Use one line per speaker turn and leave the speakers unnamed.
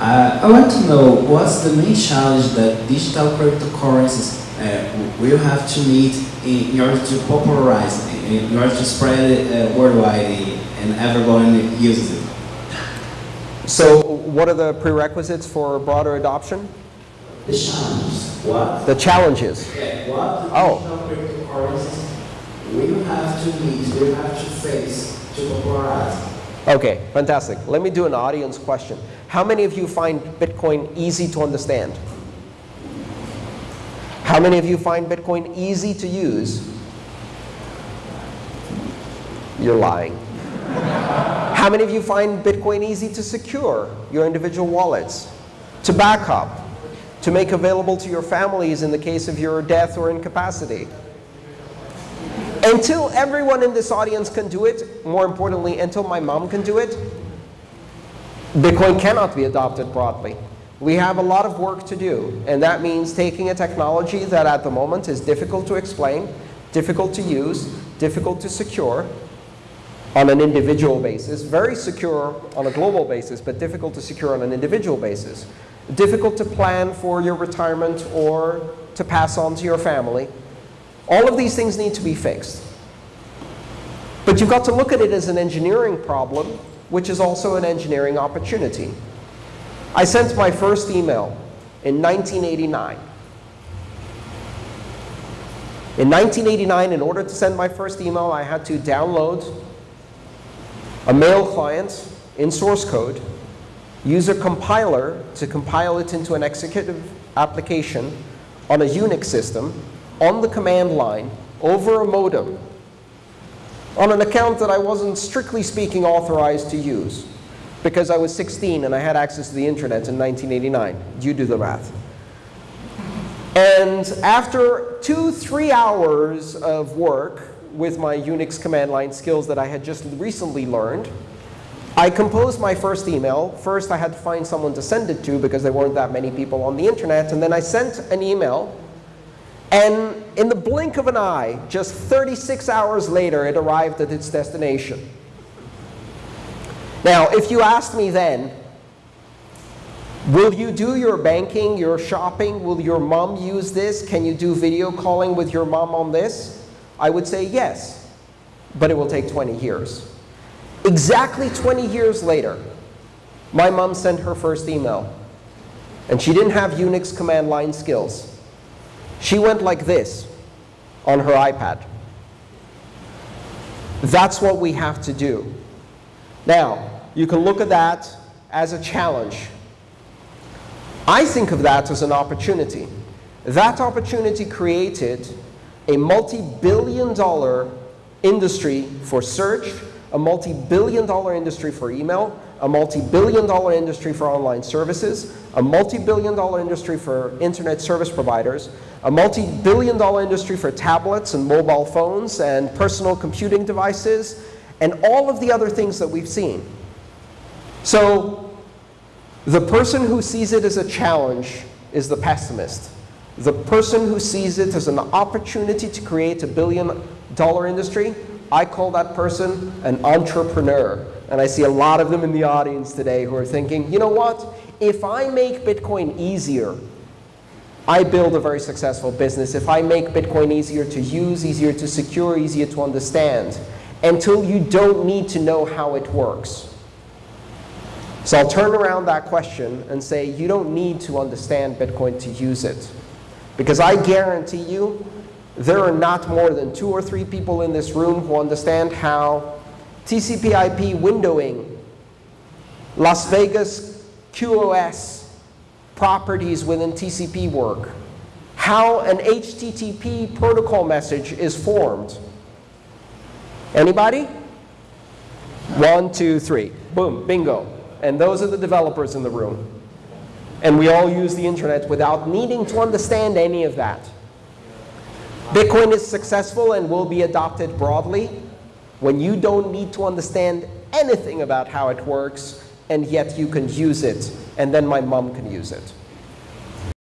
Uh, I want to know what's the main challenge that digital cryptocurrencies uh, will have to meet in, in, order to popularize, in, in order to spread it uh, worldwide and everyone uses it.
So what are the prerequisites for broader adoption?
The challenges. What?
The challenges.
Yeah, what the
Oh.
digital cryptocurrencies will have to meet, will have to face to popularize.
Okay, fantastic. Let me do an audience question. How many of you find Bitcoin easy to understand? How many of you find Bitcoin easy to use? You're lying. How many of you find Bitcoin easy to secure your individual wallets, to back up, to make available to your families in the case of your death or incapacity? Until everyone in this audience can do it, more importantly, until my mom can do it, Bitcoin cannot be adopted broadly. We have a lot of work to do, and that means taking a technology that at the moment is difficult to explain, difficult to use, difficult to secure on an individual basis, very secure on a global basis, but difficult to secure on an individual basis, difficult to plan for your retirement or to pass on to your family. All of these things need to be fixed. But you've got to look at it as an engineering problem, which is also an engineering opportunity. I sent my first email in 1989. In 1989, in order to send my first email, I had to download a mail client in source code, use a compiler to compile it into an executive application on a Unix system, on the command line, over a modem, on an account that I wasn't strictly speaking authorized to use because I was 16 and I had access to the internet in 1989. You do the math. And after two, three hours of work with my Unix command line skills that I had just recently learned, I composed my first email. First, I had to find someone to send it to because there weren't that many people on the internet. And then I sent an email. And in the blink of an eye, just 36 hours later, it arrived at its destination. Now, if you asked me then, will you do your banking, your shopping? Will your mom use this? Can you do video calling with your mom on this? I would say yes, but it will take 20 years. Exactly 20 years later, my mom sent her first email. And she didn't have Unix command line skills. She went like this on her iPad. That's what we have to do. Now, you can look at that as a challenge. I think of that as an opportunity. That opportunity created a multi-billion dollar industry for search, a multi-billion dollar industry for email, a multi-billion dollar industry for online services, a multi-billion dollar industry for internet service providers, a multi-billion dollar industry for tablets and mobile phones and personal computing devices, and all of the other things that we've seen. So the person who sees it as a challenge is the pessimist. The person who sees it as an opportunity to create a billion dollar industry, I call that person an entrepreneur. And I see a lot of them in the audience today who are thinking, you know what? If I make Bitcoin easier, I build a very successful business. If I make Bitcoin easier to use, easier to secure, easier to understand, until you don't need to know how it works. So I'll turn around that question and say, you don't need to understand Bitcoin to use it. Because I guarantee you, there are not more than two or three people in this room who understand how TCP IP windowing, Las Vegas QoS properties within TCP work, how an HTTP protocol message is formed. Anybody? One, two, three. Boom, bingo. And those are the developers in the room. And we all use the internet without needing to understand any of that. Bitcoin is successful and will be adopted broadly when you don't need to understand anything about how it works, and yet you can use it, and then my mom can use it.